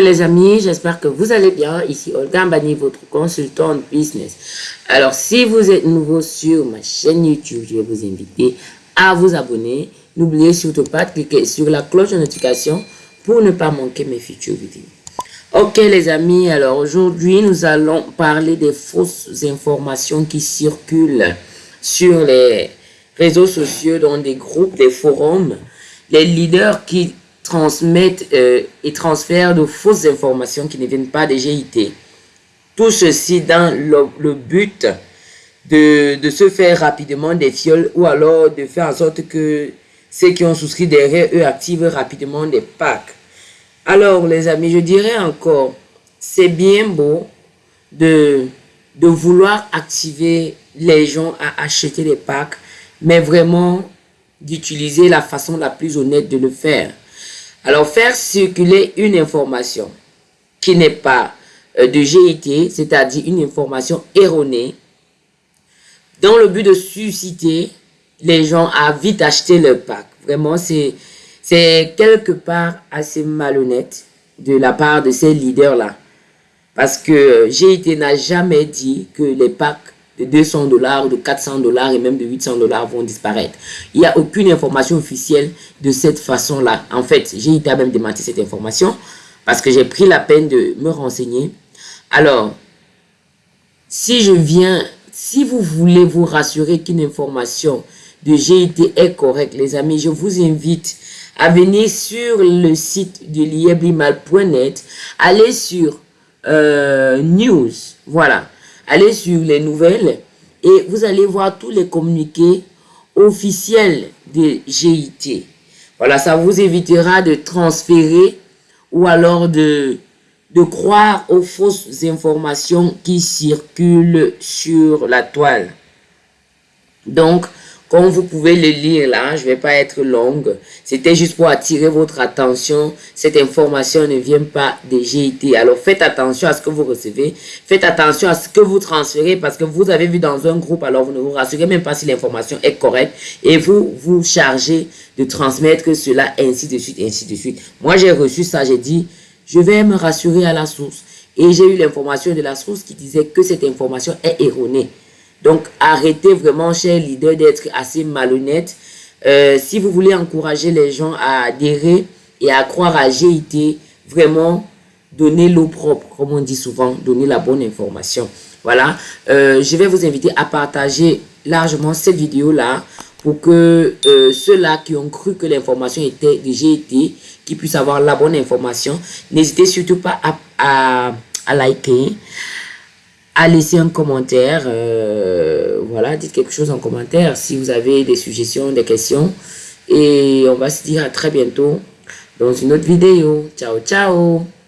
les amis, j'espère que vous allez bien. Ici Olga Mbani, votre consultant business. Alors, si vous êtes nouveau sur ma chaîne YouTube, je vais vous inviter à vous abonner. N'oubliez surtout pas de cliquer sur la cloche de notification pour ne pas manquer mes futures vidéos. Ok les amis, alors aujourd'hui nous allons parler des fausses informations qui circulent sur les réseaux sociaux, dans des groupes, des forums. Les leaders qui transmettent euh, et transfèrent de fausses informations qui ne viennent pas des GIT. Tout ceci dans le, but de, de, se faire rapidement des fioles ou alors de faire en sorte que ceux qui ont souscrit derrière eux activent rapidement des packs. Alors les amis, je dirais encore, c'est bien beau de, de vouloir activer les gens à acheter des packs, mais vraiment d'utiliser la façon la plus honnête de le faire. Alors, faire circuler une information qui n'est pas euh, de GIT, c'est-à-dire une information erronée, dans le but de susciter les gens à vite acheter leur pack. Vraiment, c'est quelque part assez malhonnête de la part de ces leaders-là. Parce que GIT n'a jamais dit que les packs de 200 dollars, de 400 dollars et même de 800 dollars vont disparaître. Il n'y a aucune information officielle de cette façon-là. En fait, j'ai été même démenti cette information parce que j'ai pris la peine de me renseigner. Alors, si je viens, si vous voulez vous rassurer qu'une information de GIT est correcte, les amis, je vous invite à venir sur le site de lieblimal.net, aller sur euh, News, voilà, allez sur les nouvelles et vous allez voir tous les communiqués officiels de GIT. Voilà, ça vous évitera de transférer ou alors de, de croire aux fausses informations qui circulent sur la toile. Donc, comme vous pouvez le lire là, je ne vais pas être longue. C'était juste pour attirer votre attention. Cette information ne vient pas des GIT. Alors faites attention à ce que vous recevez. Faites attention à ce que vous transférez parce que vous avez vu dans un groupe, alors vous ne vous rassurez même pas si l'information est correcte. Et vous vous chargez de transmettre cela ainsi de suite, ainsi de suite. Moi j'ai reçu ça, j'ai dit, je vais me rassurer à la source. Et j'ai eu l'information de la source qui disait que cette information est erronée. Donc, arrêtez vraiment, chers leaders, d'être assez malhonnêtes. Euh, si vous voulez encourager les gens à adhérer et à croire à GIT, vraiment, donnez l'eau propre, comme on dit souvent, donnez la bonne information. Voilà, euh, je vais vous inviter à partager largement cette vidéo-là pour que euh, ceux-là qui ont cru que l'information était de GIT, qui puissent avoir la bonne information. N'hésitez surtout pas à liker, à laisser un commentaire. Euh, voilà, dites quelque chose en commentaire si vous avez des suggestions, des questions. Et on va se dire à très bientôt dans une autre vidéo. Ciao, ciao